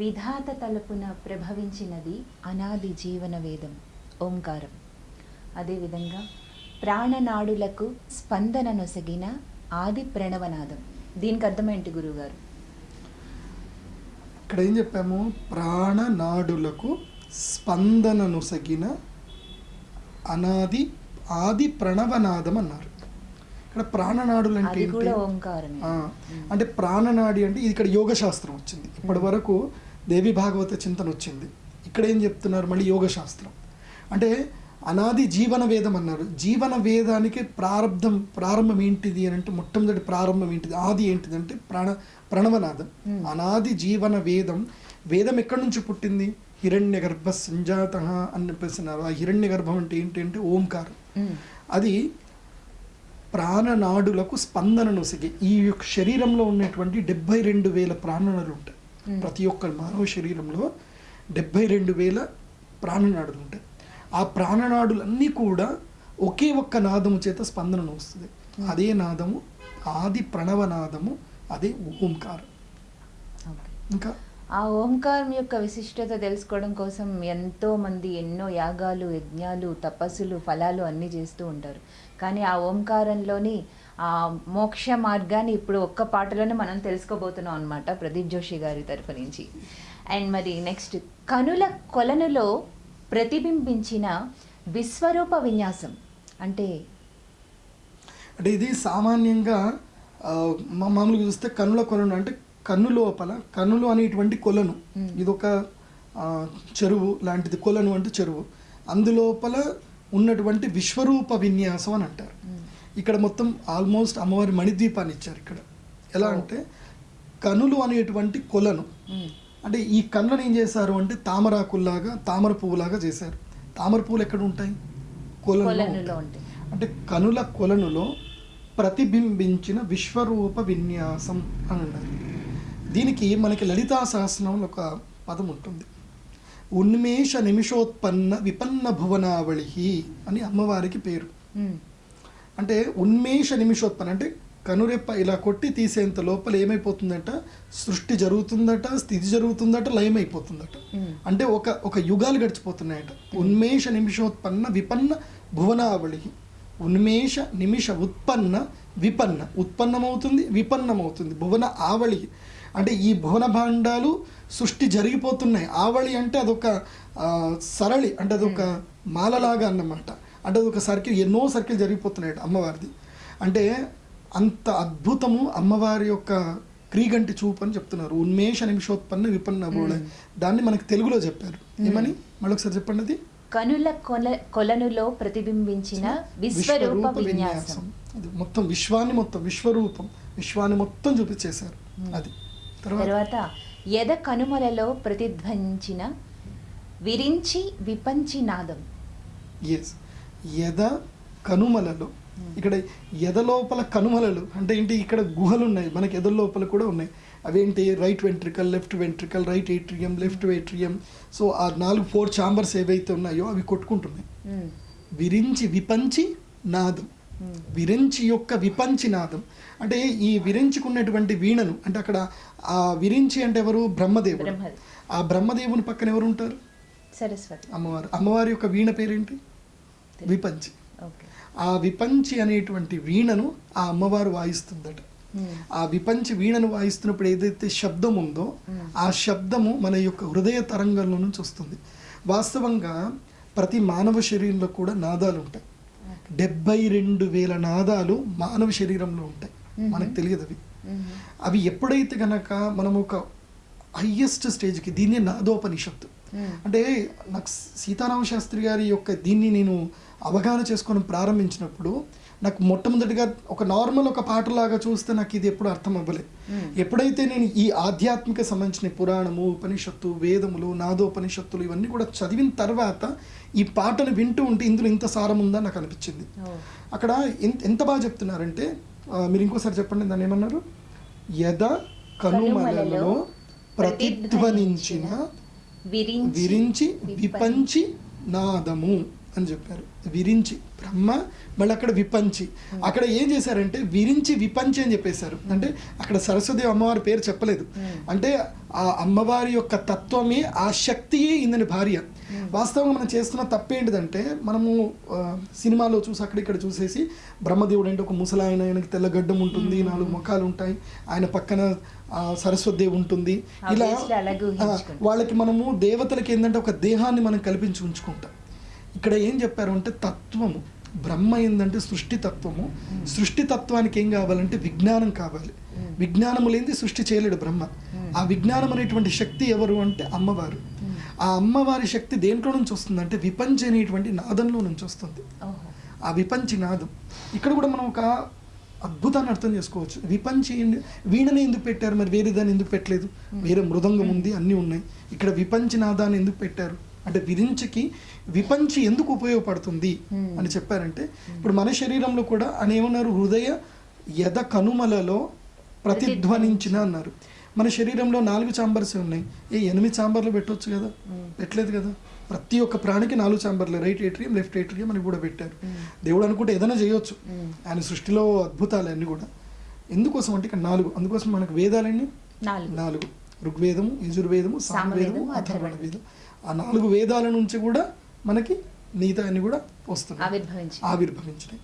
విధాత తలుపున ప్రభవించినది అనాది జీవన వేదం ఓంకారం. అదేవిధంగా ప్రాణనాడులకు స్పందన నొసగిన ఆది ప్రణవనాదం. దీనికి అర్థమేంటి గురువుగారు? ఇక్కడ ఏం చెప్పాము? ప్రాణనాడులకు స్పందన నొసగిన అనాది ఆది ప్రణవనాదం అన్నారు. ఇక్కడ ప్రాణనాడులు అంటే అంటే ప్రాణనాడి అంటే ఇది ఇక్కడ యోగ శాస్త్రం వచ్చింది. ఇప్పటి వరకు దేవి భాగవత చింతన వచ్చింది. ఇక్కడ ఏం చెప్తున్నారు? మళ్ళీ యోగ శాస్త్రం. అంటే అనాది జీవన వేదం అన్నారు. జీవన వేదానికి ప్రారంభం ప్రారంభం ఏంటిది అని అంటే మొట్టమొదటి ప్రారంభం ఏంటిది? ఆది ఏంటిది అంటే ప్రాణ ప్రణవనాదం. అనాది జీవన వేదం వేదం ఎక్కడి నుంచి పుట్టింది? హిరణ్య గర్భ సంజాత అని చెప్పేస్తున్నారు. ఆ హిరణ్య గర్భం అంటే ఏంటి అంటే ఓంకారం. అది ప్రాణనాడులకు స్పందన నొసిగి ఈ యొక్క శరీరంలో ఉన్నటువంటి డెబ్బై రెండు వేల ప్రాణనాడులు ఉంటాయి. ప్రతి ఒక్క మానవ శరీరంలో డెబ్బై రెండు వేల ప్రాణనాడులు ఉంటాయి. ఆ ప్రాణనాడులన్నీ కూడా ఒకే ఒక్క నాదము చేత స్పందనను వస్తుంది. అదే నాదము ఆది ప్రణవనాదము అదే ఓంకారం. ఓకే. ఇంకా ఆ ఓంకారం యొక్క విశిష్టత తెలుసుకోవడం కోసం ఎంతోమంది ఎన్నో యాగాలు యజ్ఞాలు తపస్సులు ఫలాలు అన్నీ చేస్తూ ఉంటారు. కానీ ఆ ఓంకారంలోని ఆ మోక్ష మార్గాన్ని ఇప్పుడు ఒక్క పాటలోనే మనం తెలుసుకోబోతున్నాం అనమాట ప్రదీప్ జోషి గారి తరఫు నుంచి. అండ్ మరి నెక్స్ట్ కనుల కొలనులో ప్రతిబింబించిన విశ్వరూప విన్యాసం అంటే? అంటే ఇది సామాన్యంగా మా- మామూలుగా చూస్తే కనుల కొలను అంటే కన్ను లోపల కన్నులు అనేటువంటి కొలను. ఇది ఒక చెరువు లాంటిది. కొలను అంటే చెరువు. అందులోపల ఉన్నటువంటి విశ్వరూప విన్యాసం అని అంటారు. ఇక్కడ మొత్తం ఆల్మోస్ట్ అమ్మవారి మణిద్వీపాన్ని ఇచ్చారు ఇక్కడ. ఎలా. అంటే కనులు అనేటువంటి కొలను. అంటే ఈ కన్నులను ఏం చేశారు అంటే తామరాకుల్లాగా తామర పువ్వులాగా చేశారు. తామర పువ్వులు ఎక్కడ ఉంటాయి. కొలనులో అంటే కనుల కొలనులో ప్రతిబింబించిన విశ్వరూప విన్యాసం అని దీనికి మనకి లలితా సహస్రంలో ఒక పదం ఉంటుంది. ఉన్మేష నిమిషోత్పన్న విపన్న భువనావళి అని అమ్మవారికి పేరు. అంటే ఉన్మేష నిమిషోత్పన్న అంటే కనురెప్ప ఇలా కొట్టి తీసేంత లోపల ఏమైపోతుందట? సృష్టి జరుగుతుందట స్థితి జరుగుతుందట లయమైపోతుందట అంటే ఒక ఒక యుగాలు గడిచిపోతున్నాయట. ఉన్మేష నిమిషోత్పన్న విపన్న భువనావళి ఉన్మేష నిమిష ఉత్పన్న విపన్న ఉత్పన్నమవుతుంది విపన్నమవుతుంది. భువన ఆవళి. అంటే ఈ భువన భాండాలు సృష్టి జరిగిపోతున్నాయి. ఆవళి అంటే అదొక సరళి అంటే అదొక మాలలాగా అన్నమాట. అంటే అదొక సర్కిల్ ఎన్నో సర్కిల్ జరిగిపోతున్నాయి అమ్మవారిది. అంటే అంత అద్భుతము అమ్మవారి యొక్క క్రీగంటి చూపు అని చెప్తున్నారు. ఉన్మేష నిమిషోత్పన్న విపన్న బోళ దాన్ని మనకి తెలుగులో చెప్పారు. ఏమని? మళ్ళొకసారి చెప్పండి అది. కనుల కొల కొలనులో ప్రతిబింబించిన విశ్వరూప విన్యాసం. అది మొత్తం విశ్వాన్ని మొత్తం విశ్వరూపం విశ్వాన్ని మొత్తం చూపించేశారు. అది. తర్వాత? తర్వాత ఎద కనుమలలో ప్రతిధ్వనించిన విరించి విపంచి నాదం ఎస్ ఎద కనుమలలో ఇక్కడ ఎద లోపల కనుమలలు అంటే ఏంటి? ఇక్కడ గుహలు ఉన్నాయి మనకి ఎద లోపల కూడా ఉన్నాయి. అవేంటి? Right ventricle left ventricle right atrium left atrium so ఆ నాలుగు ఫోర్ చాంబర్స్ ఏవైతే ఉన్నాయో అవి కొట్టుకుంటున్నాయి. ఉమ్, విరించి విపంచి నాదం. ఉమ్, విరించి యొక్క విపంచి నాదం. అంటే ఈ విరించుకున్నటువంటి వీణను అంటే అక్కడ ఆ విరించి అంటే ఎవరు? బ్రహ్మదేవుడు. బ్రహ్మది. ఆ బ్రహ్మదేవుని పక్కన ఎవరు ఉంటారు? సరస్వతి. అమ్మవారు. అమ్మవారి యొక్క వీణ పేరేంటి? విపంచి. ఓకే. ఆ విపంచి అనేటువంటి వీణను ఆ అమ్మవారు వాయిస్తుందట. ఆ విపంచి వీణను వాయిస్తున్నప్పుడు ఏదైతే శబ్దం ఉందో. ఆ శబ్దము మన యొక్క హృదయ తరంగంలో నుంచి వస్తుంది వాస్తవంగా ప్రతి మానవ శరీరంలో కూడా నాదాలు ఉంటాయి. డెబ్బై రెండు వేల నాదాలు మానవ శరీరంలో ఉంటాయి. మనకు తెలియదు అవి అవి ఎప్పుడైతే గనక మనం ఒక హయ్యెస్ట్ స్టేజ్కి దీన్నే నాదోపనిషత్తు అంటే నాకు సీతారామ శాస్త్రి గారి యొక్క దీన్ని నేను అవగాహన చేసుకోవడం ప్రారంభించినప్పుడు నాకు మొట్టమొదటిగా ఒక నార్మల్ ఒక పాటలాగా చూస్తే నాకు ఇది ఎప్పుడు అర్థం అవ్వలేదు. ఎప్పుడైతే నేను ఈ ఆధ్యాత్మిక సంబంధించిన పురాణము ఉపనిషత్తు వేదములు నాదోపనిషత్తులు ఇవన్నీ కూడా చదివిన తర్వాత ఈ పాటను వింటూ ఉంటే ఇందులో ఇంత సారం ఉందని నాకు అనిపించింది. అక్కడ ఎంత ఎంత బాగా చెప్తున్నారంటే మీరు ఇంకోసారి చెప్పండి దాన్ని ఏమన్నారు? యద కనుమలలో ప్రతిధ్వనించిన విరించి విపంచి నాదము. అని చెప్పారు. విరించి బ్రహ్మ మళ్ళీ అక్కడ విపంచి. అక్కడ ఏం చేశారంటే విరించి విపంచి అని చెప్పేశారు. అంటే అక్కడ సరస్వతి అమ్మవారి పేరు చెప్పలేదు. అంటే ఆ అమ్మవారి యొక్క తత్వమే ఆ శక్తియే ఇందని భార్య. వాస్తవంగా మనం చేస్తున్న తప్పేంటిదంటే మనము సినిమాలో చూసి అక్కడ ఇక్కడ చూసేసి బ్రహ్మదేవుడు అంటే ఒక ముసలాయన ఆయనకి తెల్లగడ్డం ఉంటుంది నాలుగు ముఖాలు ఉంటాయి. ఆయన పక్కన ఆ, సరస్వతి దేవి ఉంటుంది. ఇలా. వాళ్ళకి మనము దేవతలకి ఏంటంటే ఒక దేహాన్ని మనం కల్పించి ఉంచుకుంటాం. ఇక్కడ ఏం చెప్పారు అంటే తత్వము. బ్రహ్మ ఏంటంటే సృష్టి తత్వము. సృష్టి తత్వానికి ఏం కావాలంటే విజ్ఞానం కావాలి. విజ్ఞానము లేనిది సృష్టి చేయలేడు బ్రహ్మ. ఆ విజ్ఞానం అనేటువంటి శక్తి ఎవరు అంటే అమ్మవారు. ఆ అమ్మవారి శక్తి దేంట్లో నుంచి వస్తుందంటే విపంచ అనేటువంటి నాదంలో నుంచి వస్తుంది. ఆ విపంచి నాదం. ఇక్కడ కూడా మనం ఒక అద్భుతాన్ని అర్థం చేసుకోవచ్చు. విపంచి వీణని ఎందుకు పెట్టారు? మరి వేరే దాన్ని ఎందుకు పెట్టలేదు? వేరే మృదంగం ఉంది అన్నీ ఉన్నాయి. ఇక్కడ విపంచి నాదాన్ని ఎందుకు పెట్టారు? అంటే విరించికి విపంచి ఎందుకు ఉపయోగపడుతుంది అని చెప్పారంటే ఇప్పుడు మన శరీరంలో కూడా అని ఏమన్నారు హృదయ యద కనుమలలో ప్రతిధ్వనించిన అన్నారు. మన శరీరంలో నాలుగు చాంబర్స్ ఉన్నాయి. ఏ ఎనిమిది చాంబర్లు పెట్టొచ్చు కదా? పెట్టలేదు కదా? ప్రతి ఒక్క ప్రాణికి నాలుగు చాంబర్లు రైట్ ఏట్రియం లెఫ్ట్ ఏట్రియం అని కూడా పెట్టారు. దేవుడు అనుకుంటే ఏదైనా చేయొచ్చు. ఆయన సృష్టిలో అద్భుతాలు అన్నీ కూడా. ఎందుకోసం అంటే ఇక్కడ నాలుగు. అందుకోసం మనకు వేదాలన్నీ? నాలుగు. ఋగ్వేదము యజుర్వేదము సామవేదము అథర్వణ. వేదం. ఆ నాలుగు వేదాల నుంచి కూడా మనకి మిగతా అన్ని కూడా వస్తున్నాయి. ఆవిర్భవించి ఆవిర్భవించినాయి.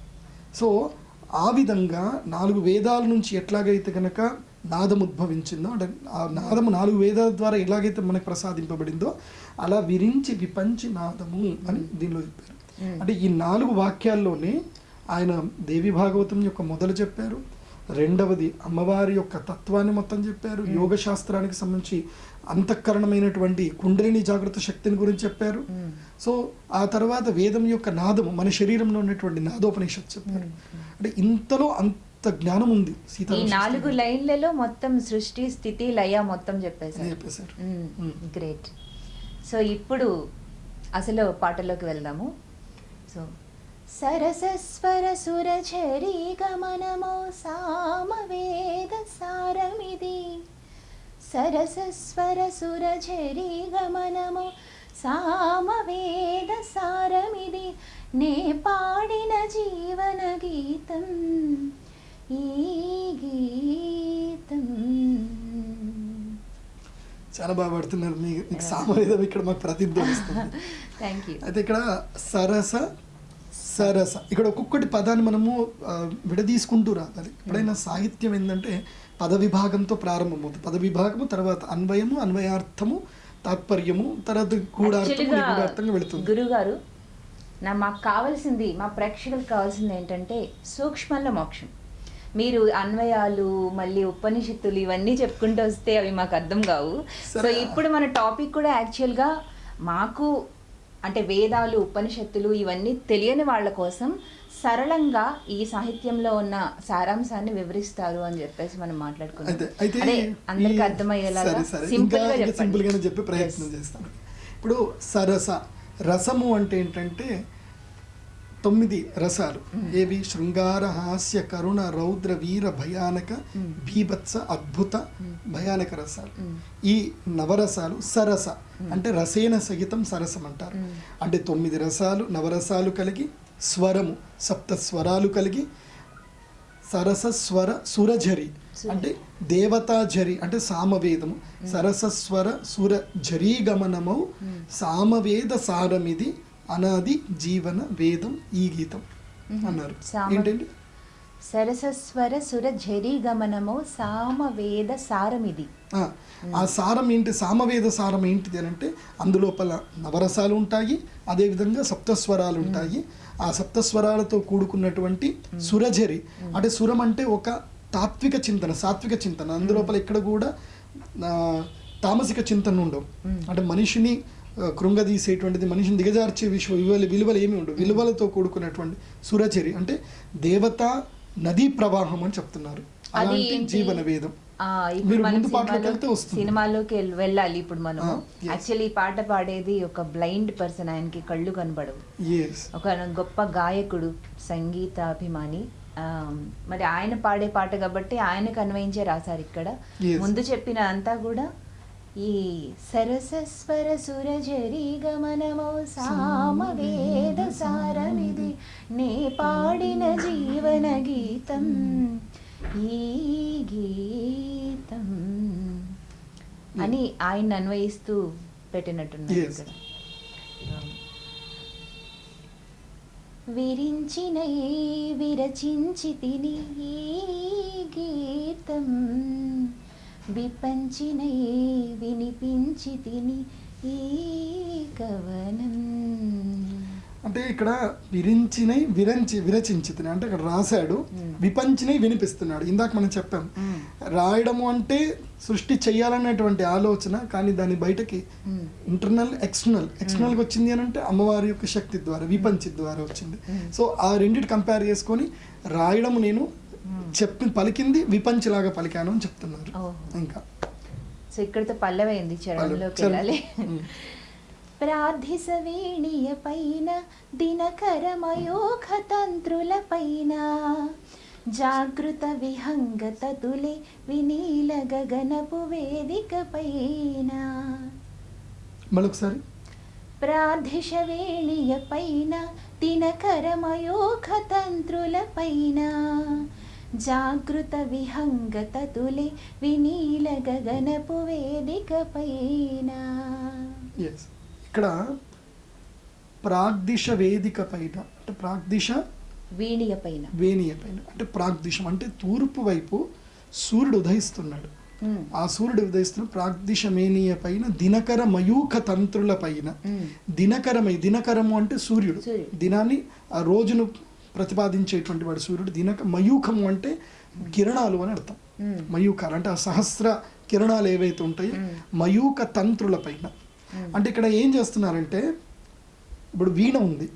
సో ఆ విధంగా నాలుగు వేదాల నుంచి ఎట్లాగైతే కనుక నాదం ఉద్భవించిందో అంటే ఆ నాదము నాలుగు వేదాల ద్వారా ఎలాగైతే మనకు ప్రసాదింపబడిందో అలా విరించి విపంచి నాదము అని దీనిలో చెప్పారు. అంటే ఈ నాలుగు వాక్యాల్లోనే ఆయన దేవి భాగవతం యొక్క మొదలు చెప్పారు రెండవది అమ్మవారి యొక్క తత్వాన్ని మొత్తం చెప్పారు యోగ శాస్త్రానికి సంబంధించి అంతఃకరణమైనటువంటి కుండలిని జాగృత శక్తిని గురించి చెప్పారు. సో ఆ తర్వాత వేదం యొక్క నాదము మన శరీరంలో ఉన్నటువంటి నాదోపనిషత్ చెప్పారు. అంటే ఇంతలో అంత జ్ఞానం ఉంది సీతా నాలుగు లైన్లలో మొత్తం సృష్టి స్థితి లయ మొత్తం చెప్పేశారు. చెప్పేశారు. గ్రేట్ సో ఇప్పుడు అసలు పాటలోకి వెళ్దాము. సో సరసస్వర సురచరీ గమనమో సామవేద సారమిది. సరసస్వర సురచరీ గమనమో సామవేద సారమిది నే పాడిన జీవన గీతం ఈ గీతం. చాలా బాగా పడుతున్నారు. మీ మీకు సామవేదం ఇక్కడ మాకు ప్రతిధ్వనిస్తుంది థ్యాంక్ యూ అయితే ఇక్కడ సరస సరస. ఇక్కడ ఒక్కొక్కటి పదాన్ని మనము విడదీసుకుంటూ రావాలి. ఎప్పుడైనా సాహిత్యం ఏంటంటే పద విభాగంతో ప్రారంభమవుతుంది. పద విభాగము తర్వాత అన్వయము అన్వయార్థము తాత్పర్యము తర్వాత గూఢార్థము నిగూఢార్థంగా వెళుతుంది. గురుగారు నా మాకు కావాల్సింది మా ప్రేక్షకులకు కావాల్సింది ఏంటంటే సూక్ష్మంలో మోక్షం. మీరు అన్వయాలు మళ్ళీ ఉపనిషత్తులు ఇవన్నీ చెప్పుకుంటూ వస్తే అవి మాకు అర్థం కావు. సో. ఇప్పుడు మన టాపిక్ కూడా యాక్చువల్గా మాకు అంటే వేదాలు ఉపనిషత్తులు ఇవన్నీ తెలియని వాళ్ళ కోసం సరళంగా ఈ సాహిత్యంలో ఉన్న సారాంశాన్ని వివరిస్తారు అని చెప్పేసి మనం అదే అందరికి అర్థమయ్యేలాగా సరే సింపుల్గా చెప్పే ప్రయత్నం చేస్తాను. ఇప్పుడు సరస రసము అంటే ఏంటంటే తొమ్మిది రసాలు. ఏవి? శృంగార హాస్య కరుణ రౌద్ర వీర భయానక భీభత్స అద్భుత భయానక రసాలు. ఈ నవరసాలు సరస. అంటే రసేన సహితం సరసం అంటారు. అంటే తొమ్మిది రసాలు నవరసాలు కలిగి స్వరము సప్త స్వరాలు కలిగి సరస స్వర సురఝరి అంటే దేవతాఝరి అంటే సామవేదము. సరసస్వర సుర ఝరీ గమనమౌ సామవేద సారమిది అనాది జీవన వేదం ఈ గీతం అన్నారు. ఏంటండి? సరసస్వర సుర ఝరీ గమనము సామవేద సారమిది. ఆ, ఆ సారం ఏంటి? సామవేద సారం ఏంటిది అని అంటే అందులోపల నవరసాలు ఉంటాయి అదేవిధంగా సప్తస్వరాలు ఉంటాయి. ఆ సప్తస్వరాలతో కూడుకున్నటువంటి సురఝరి అంటే సురం అంటే ఒక తాత్విక చింతన సాత్విక చింతన. అందులోపల ఇక్కడ కూడా తామసిక చింతన ఉండవు. అంటే మనిషిని కృంగదీసేటువంటిది మనిషిని దిగజార్చే విశ్వ విలువలు విలువలు ఏమి ఉండవు. విలువలతో కూడుకున్నటువంటి సురచరి అంటే దేవత నదీ ప్రవాహం అని చెప్తున్నారు. అలాంటి? జీవన వేదం. ఇప్పుడు మనం. సినిమాలోకి వెళ్- వెళ్ళాలి ఇప్పుడు మనం. యాక్చువల్లీ పాట పాడేది ఒక బ్లైండ్ పర్సన్. ఆయనకి కళ్ళు కనబడవు. ఒక గొప్ప గాయకుడు సంగీతాభిమాని. ఆ, మరి ఆయన పాడే పాట కాబట్టి ఆయనకు అన్వయించే రాశారు ఇక్కడ. ముందు చెప్పిన అంతా కూడా ఈ సరసస్వర సురజరి గమనమో సామవేద సారమిది నే పాడిన జీవన గీతం. ఈ గీతం. అని ఆయన అన్వయిస్తూ పెట్టినట్టున్నారు విరించినై విరచించి తిని ఈ గీతం. విపంచినై వినిపించి తిని ఈ కవనం అంటే ఇక్కడ విరించినై విరంచి విరచించితిని అంటే ఇక్కడ రాశాడు. విపంచినై వినిపిస్తున్నాడు ఇందాక మనం చెప్పాం. రాయడము అంటే సృష్టి చేయాలనేటువంటి ఆలోచన కానీ దాని బయటకి. ఇంటర్నల్ ఎక్స్టర్నల్ ఎక్స్టర్నల్గా వచ్చింది అని అంటే అమ్మవారి యొక్క శక్తి ద్వారా విపంచి ద్వారా వచ్చింది. సో ఆ రెండిటి కంపేర్ చేసుకొని రాయడము నేను. చెప్పి పలికింది విపంచిలాగా పలికాను అని చెప్తున్నారు. ఇంకా. సో ఇక్కడితో పల్లవైంది? చరణంలోకి చరణం. వెళ్ళాలి. Hmm. ప్రార్థిస వీణియ పైన దినకరమయోఖ తంత్రుల పైన జాగృత విహంగత తులే వినీల గగనపు వేదిక పైన మరొకసారి. ప్రార్థిష వేణియ పైన దినకరమయోఖ తంత్రుల పైన జాగృత విహంగత తులే వినీల గగనపు వేదిక పైన ఇక్కడ ప్రాగ్దిశ వేదిక పైన అంటే ప్రాగ్దిశ వీణియ పైన వేణియ పైన అంటే ప్రాగ్దిశం అంటే తూర్పు వైపు సూర్యుడు ఉదయిస్తున్నాడు. ఉమ్, ఆ సూర్యుడు ఉదయిస్తున్న ప్రాగ్దిశ మేనీయ పైన దినకర మయూఖ తంత్రుల పైన ఉమ్, దినకరమై దినకరము అంటే సూర్యుడు. దినాన్ని ఆ రోజును ప్రతిపాదించేటువంటి వాడు సూర్యుడు. దినక మయూఖము అంటే కిరణాలు అని అర్థం. మయూకాలు అంటే ఆ సహస్ర కిరణాలు ఏవైతే ఉంటాయో. మయూక తంత్రుల పైన. అంటే ఇక్కడ ఏం చేస్తున్నారంటే ఇప్పుడు వీణ ఉంది.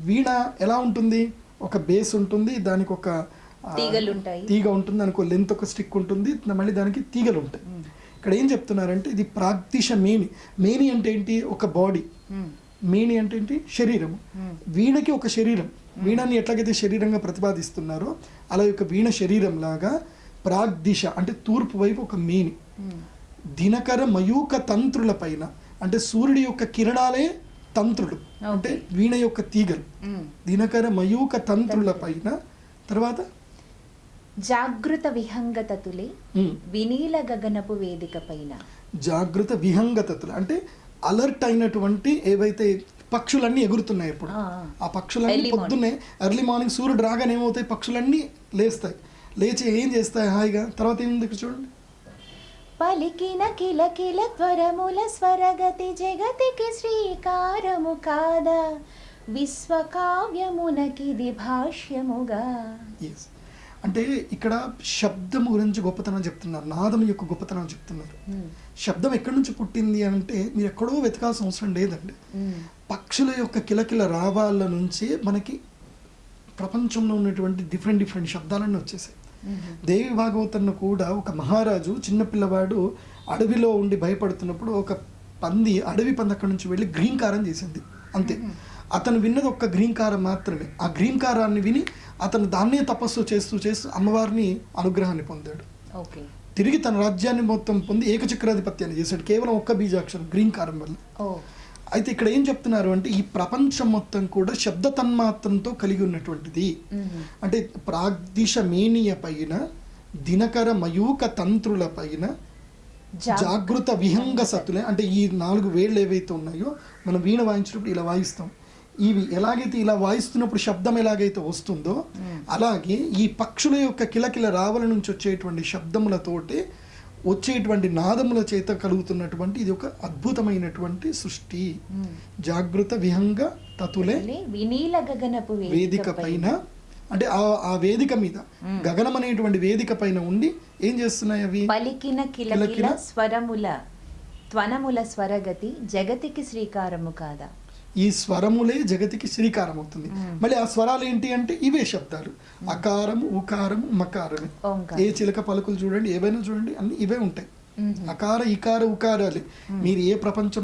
వీణ ఎలా ఉంటుంది? ఒక బేస్ ఉంటుంది దానికి ఒక. తీగ ఉంటుంది దానికి ఒక లెంత్ ఒక స్టిక్ ఉంటుంది మళ్ళీ దానికి తీగలు ఉంటాయి. ఇక్కడ ఏం చెప్తున్నారంటే ఇది ప్రాగ్దిశ మేని. మేని అంటే ఏంటి? ఒక బాడీ మేని అంటే ఏంటి? శరీరము. ఉమ్, వీణకి ఒక శరీరం. వీణని ఎట్లాగైతే శరీరంగా ప్రతిపాదిస్తున్నారో అలా యొక్క వీణ శరీరం లాగా ప్రాగ్దిశ అంటే తూర్పు వైపు ఒక మేని. దినకర మయూక తంత్రుల పైన అంటే సూర్యుడి యొక్క కిరణాలే తంత్రులు. అంటే వీణ యొక్క తీగలు. దినకర మయూక తంత్రుల పైన తర్వాత? జాగృత విహంగత తులే ఉమ్, వినీల గగనపు వేదిక పైన. జాగృత విహంగతతులు. అంటే అలర్ట్ అయినటువంటి ఏవైతే పక్షులన్నీ ఎగురుతున్నాయి ఇప్పుడు ఆ, పక్షులన్నీ. పొద్దున్నే ఎర్లీ మార్నింగ్ సూర్యుడు రాగానే ఏమవుతాయి? పక్షులన్నీ లేస్తాయి. లేచి ఏం చేస్తాయి? హాయిగా. తర్వాత ఏముంది ఇక్కడ చూడండి. పలికిన కిలకిల త్వరముల స్వరగతి జగతికి శ్రీకారము కాదా? విశ్వకావ్యమునకిది భాష్యముగా. అంటే ఇక్కడ శబ్దం గురించి గొప్పతనం చెప్తున్నారు. నాదం యొక్క గొప్పతనం చెప్తున్నారు. ఉమ్, శబ్దం ఎక్కడి నుంచి పుట్టింది అంటే మీరు ఎక్కడో వెతకాల్సిన అవసరం లేదండి. ఉమ్, పక్షుల యొక్క కిలకిల రావాల నుంచి మనకి ప్రపంచంలో ఉన్నటువంటి డిఫరెంట్ డిఫరెంట్ శబ్దాలన్నీ వచ్చేసాయి. దేవి భాగవతంలో కూడా ఒక మహారాజు చిన్నపిల్లవాడు అడవిలో ఉండి భయపడుతున్నప్పుడు ఒక పంది అడవి పంది అక్కడి నుంచి వెళ్ళి గ్రీంకారం చేసింది. అంతే. అతను విన్నది ఒక్క గ్రీంకారం మాత్రమే. ఆ గ్రీంకారాన్ని విని అతను దాన్నే తపస్సు చేస్తూ చేస్తూ అమ్మవారిని అనుగ్రహాన్ని పొందాడు. ఓకే. తిరిగి తన రాజ్యాన్ని మొత్తం పొంది ఏకచక్రాధిపత్యాన్ని చేశాడు. కేవలం ఒక్క బీజాక్షరం గ్రీంకారం వల్ల. అయితే ఇక్కడ ఏం చెప్తున్నారు అంటే ఈ ప్రపంచం మొత్తం కూడా శబ్ద తన్మాత్రంతో కలిగి ఉన్నటువంటిది. అంటే ప్రాగ్దిశ మేనియ పైన దినకర మయూక తంత్రుల పైన జాగృత విహంగ సతులే అంటే ఈ నాలుగు వేళ్ళు ఏవైతే ఉన్నాయో మనం వీణ వాయించినప్పుడు ఇలా వాయిస్తాం. ఇవి ఎలాగైతే ఇలా వాయిస్తున్నప్పుడు శబ్దం ఎలాగైతే వస్తుందో. అలాగే ఈ పక్షుల యొక్క కిలకిల రావల నుంచి వచ్చేటువంటి శబ్దములతోటి వచ్చేటువంటి నాదముల చేత కలుగుతున్నటువంటి ఇది ఒక అద్భుతమైనటువంటి సృష్టి. జాగృత విహంగ తతులే వినీల గగనపు వేదిక పైన. అంటే ఆ ఆ వేదిక మీద. గగనం అనేటువంటి వేదిక పైన ఉండి ఏం చేస్తున్నాయి అవి? పలికిన కిలకిల స్వరముల త్వనముల స్వరగతి జగతికి శ్రీకారము కాదా? ఈ స్వరములే జగతికి శ్రీకారం అవుతుంది. మళ్ళీ ఆ స్వరాలు ఏంటి అంటే ఇవే శబ్దాలు. అకారము ఉకారము మకారమే. ఓంకారం. ఏ చిలక పలుకులు చూడండి ఏవైనా చూడండి అన్ని ఇవే ఉంటాయి. అకార ఇకార ఉకారాలే. మీరు ఏ ప్రపంచం